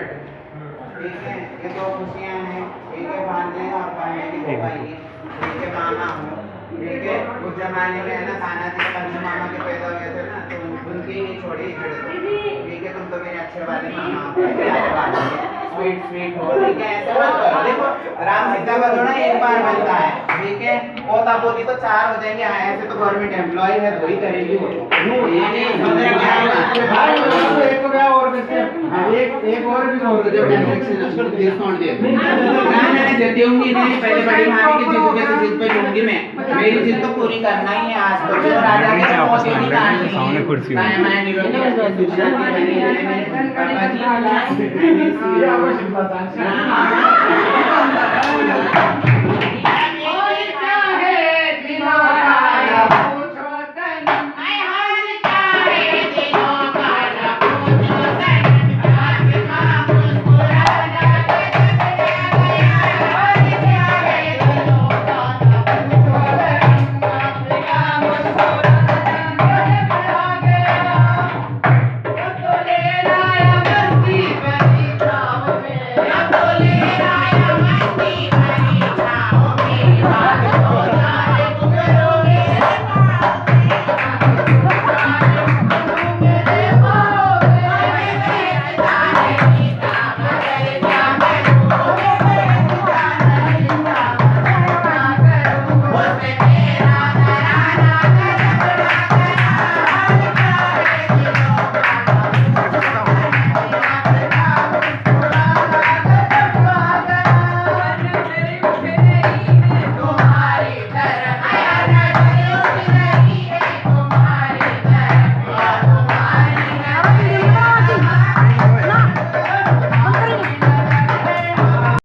है ये दो खुशियाँ हैं एक है और पढ़ने की हो है मामा हूँ ठीक है उस जमाने में है ना तानाजी के पंचू मामा के पैदा हुए थे ना तो उनकी ही छोड़ी ठीक है तुम तो मेरे अच्छे वाले मामा हो स्वीट स्वीट हो ठीक है ऐसे मत करो देखो राम सीता का जोड़ा एक बार बनता है ठीक है पोता पोती तो चार हो जाएँगे हाँ, ऐसे तो गवर्नमेंट एम्प्लॉय है दो ही करेगी वो तो। नहीं हाँ, एक एक और भी और जब डायरेक्शन फिर सौंड दिया। ना मैंने देती होंगी नहीं पहले बड़ी भाभी की जिद पे जिद पे लूँगी मैं। मेरी जिद तो पूरी करना ही है आज तो राजा के बहुत ही कहानी सामने कुर्सी मैं मैं निरोध पापा जी सीधा वर्षन बताना Thank you.